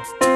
Bye.